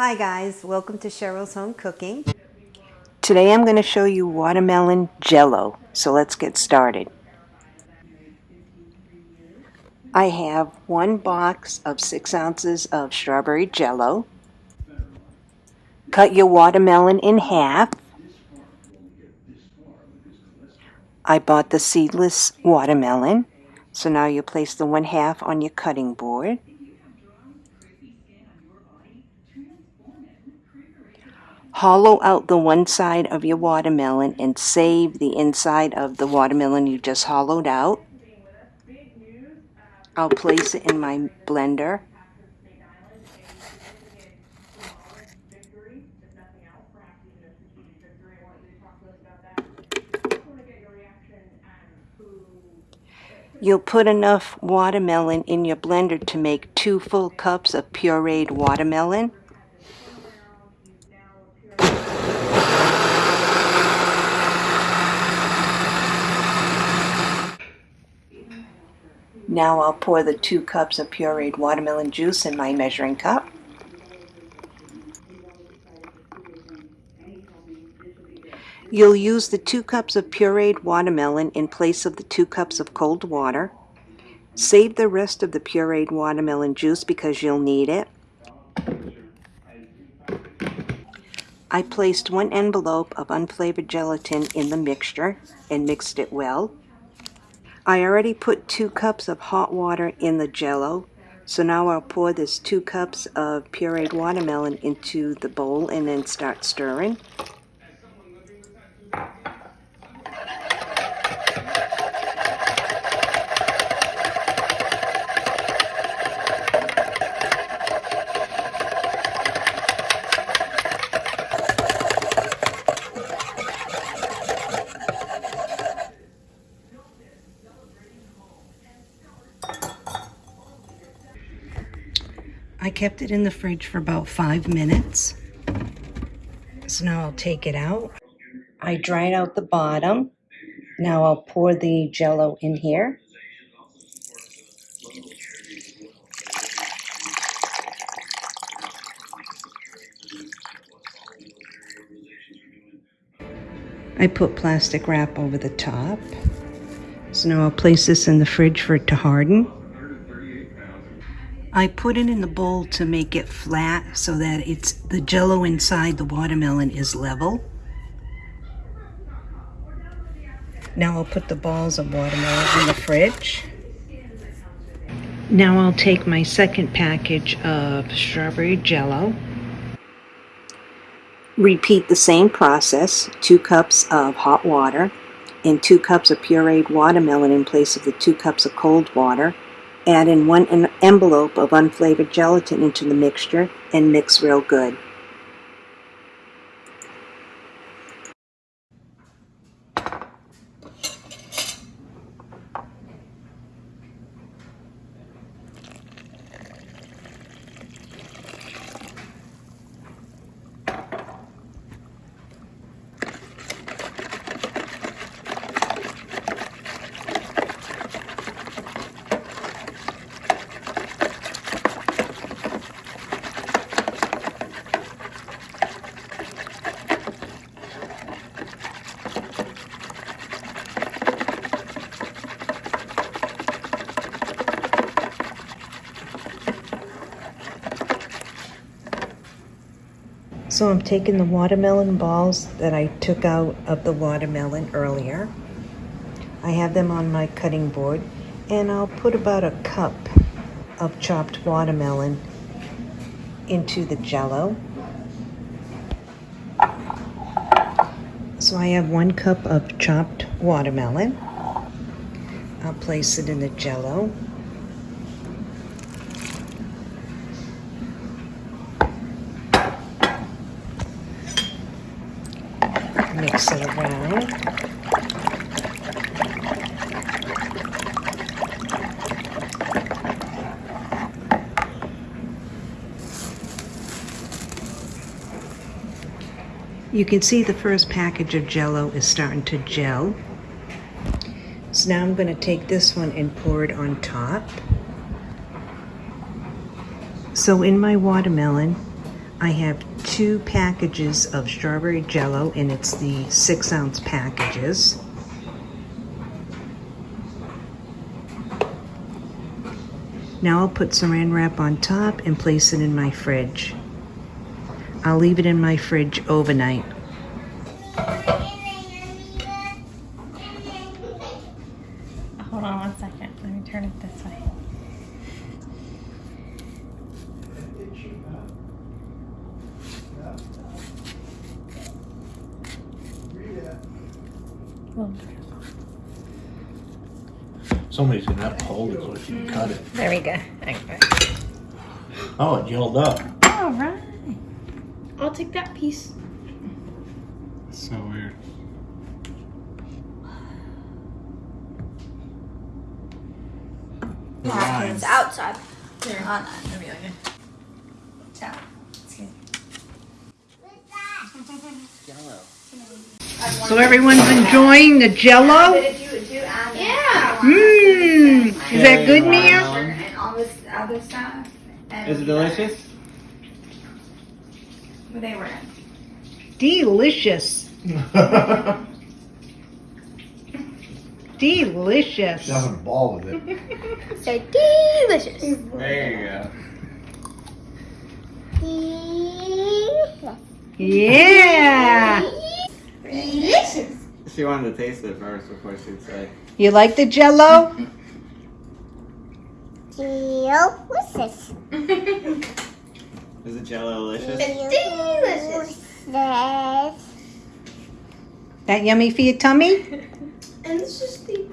Hi guys, welcome to Cheryl's Home Cooking. Today I'm going to show you watermelon jello, so let's get started. I have one box of 6 ounces of strawberry jello. Cut your watermelon in half. I bought the seedless watermelon, so now you place the one half on your cutting board. Hollow out the one side of your watermelon and save the inside of the watermelon you just hollowed out. I'll place it in my blender. You'll put enough watermelon in your blender to make two full cups of pureed watermelon. Now I'll pour the two cups of pureed watermelon juice in my measuring cup. You'll use the two cups of pureed watermelon in place of the two cups of cold water. Save the rest of the pureed watermelon juice because you'll need it. I placed one envelope of unflavored gelatin in the mixture and mixed it well. I already put two cups of hot water in the jello. So now I'll pour this two cups of pureed watermelon into the bowl and then start stirring. I kept it in the fridge for about five minutes. So now I'll take it out. I dried out the bottom. Now I'll pour the jello in here. I put plastic wrap over the top. So now I'll place this in the fridge for it to harden. I put it in the bowl to make it flat so that it's the jello inside the watermelon is level. Now I'll put the balls of watermelon in the fridge. Now I'll take my second package of strawberry jello. Repeat the same process, two cups of hot water and two cups of pureed watermelon in place of the two cups of cold water Add in one envelope of unflavored gelatin into the mixture and mix real good. So I'm taking the watermelon balls that I took out of the watermelon earlier. I have them on my cutting board and I'll put about a cup of chopped watermelon into the jello. So I have one cup of chopped watermelon. I'll place it in the jello. It around. You can see the first package of jello is starting to gel. So now I'm going to take this one and pour it on top. So in my watermelon, I have two packages of strawberry jello, and it's the six ounce packages. Now I'll put saran wrap on top and place it in my fridge. I'll leave it in my fridge overnight. Hold on one second. Let me turn it this way. Well, Somebody's gonna have to hold it so she can cut it. There we go. Okay. Oh, it gelled up. All right. I'll take that piece. So weird. It's outside. Here. On Let me look at- that. So everyone's enjoying the jello? Yeah. Mmm, is that good, Mia? And all this other stuff. Is it delicious? They were. Delicious, delicious. Having a ball with it. So delicious. There you go. Yeah. Delicious. She wanted to taste it first before she'd say. You like the jello? Delicious. Is it jello delicious? Delicious. That yummy for your tummy? And this is the